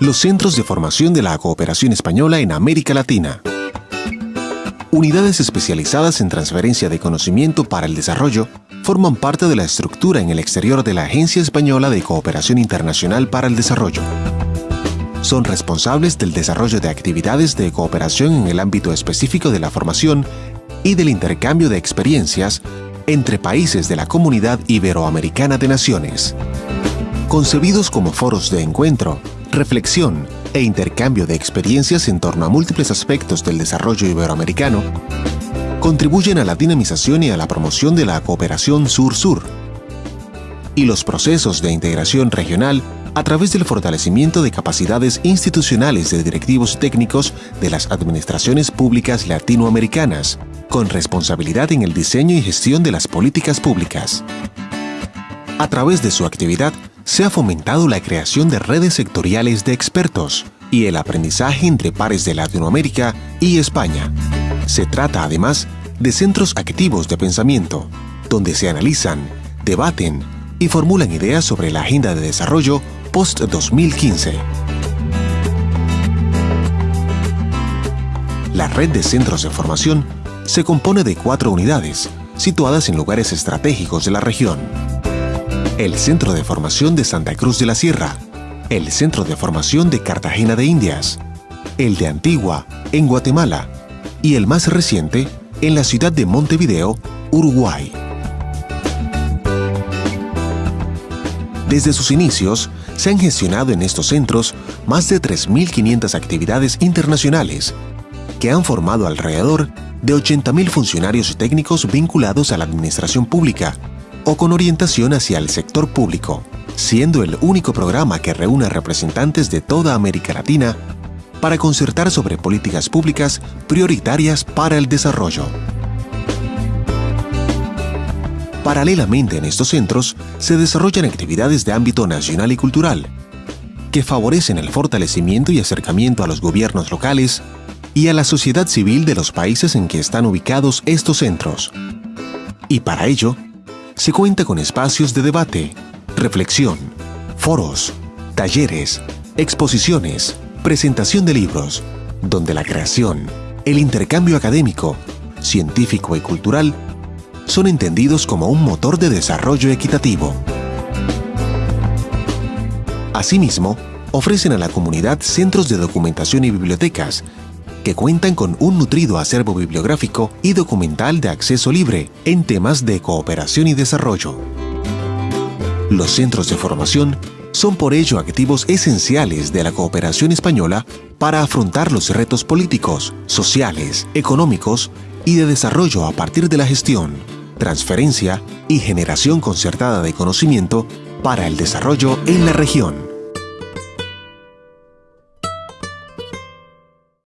los centros de formación de la cooperación española en América Latina. Unidades especializadas en transferencia de conocimiento para el desarrollo forman parte de la estructura en el exterior de la Agencia Española de Cooperación Internacional para el Desarrollo. Son responsables del desarrollo de actividades de cooperación en el ámbito específico de la formación y del intercambio de experiencias entre países de la Comunidad Iberoamericana de Naciones. Concebidos como foros de encuentro, reflexión e intercambio de experiencias en torno a múltiples aspectos del desarrollo iberoamericano, contribuyen a la dinamización y a la promoción de la cooperación sur-sur y los procesos de integración regional a través del fortalecimiento de capacidades institucionales de directivos técnicos de las administraciones públicas latinoamericanas, con responsabilidad en el diseño y gestión de las políticas públicas. A través de su actividad, se ha fomentado la creación de redes sectoriales de expertos y el aprendizaje entre pares de Latinoamérica y España. Se trata además de centros activos de pensamiento, donde se analizan, debaten y formulan ideas sobre la agenda de desarrollo post-2015. La red de centros de formación se compone de cuatro unidades, situadas en lugares estratégicos de la región. El Centro de Formación de Santa Cruz de la Sierra, el Centro de Formación de Cartagena de Indias, el de Antigua, en Guatemala, y el más reciente, en la ciudad de Montevideo, Uruguay. Desde sus inicios, se han gestionado en estos centros más de 3.500 actividades internacionales que han formado alrededor de 80.000 funcionarios técnicos vinculados a la administración pública o con orientación hacia el sector público, siendo el único programa que reúne representantes de toda América Latina para concertar sobre políticas públicas prioritarias para el desarrollo. Paralelamente en estos centros se desarrollan actividades de ámbito nacional y cultural, que favorecen el fortalecimiento y acercamiento a los gobiernos locales y a la sociedad civil de los países en que están ubicados estos centros. Y para ello, se cuenta con espacios de debate, reflexión, foros, talleres, exposiciones, presentación de libros, donde la creación, el intercambio académico, científico y cultural son entendidos como un motor de desarrollo equitativo. Asimismo, ofrecen a la comunidad centros de documentación y bibliotecas cuentan con un nutrido acervo bibliográfico y documental de acceso libre en temas de cooperación y desarrollo. Los centros de formación son por ello activos esenciales de la cooperación española para afrontar los retos políticos, sociales, económicos y de desarrollo a partir de la gestión, transferencia y generación concertada de conocimiento para el desarrollo en la región.